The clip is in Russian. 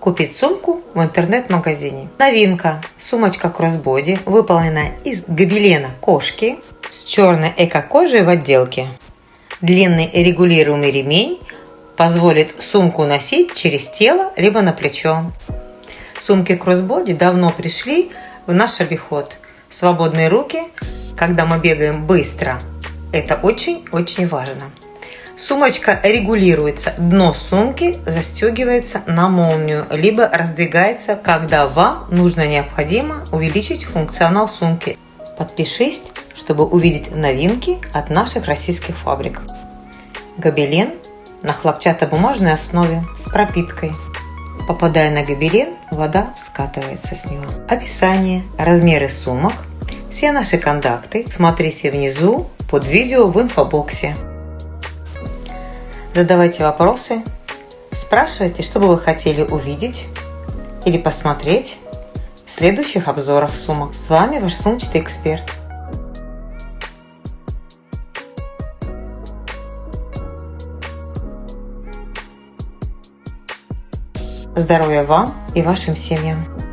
купить сумку в интернет-магазине. Новинка. Сумочка кроссбоди, выполнена из гобелена кошки с черной эко-кожей в отделке. Длинный регулируемый ремень позволит сумку носить через тело либо на плечо. Сумки кроссбоди давно пришли в наш обиход. Свободные руки, когда мы бегаем быстро, это очень-очень важно. Сумочка регулируется. Дно сумки застегивается на молнию, либо раздвигается, когда вам нужно необходимо увеличить функционал сумки. Подпишись, чтобы увидеть новинки от наших российских фабрик. Гобелен на хлопчатобумажной основе с пропиткой. Попадая на гобелен, вода скатывается с него. Описание, размеры сумок, все наши контакты смотрите внизу под видео в инфобоксе. Задавайте вопросы, спрашивайте, что бы вы хотели увидеть или посмотреть в следующих обзорах сумок. С вами ваш сумчатый эксперт. Здоровья вам и вашим семьям!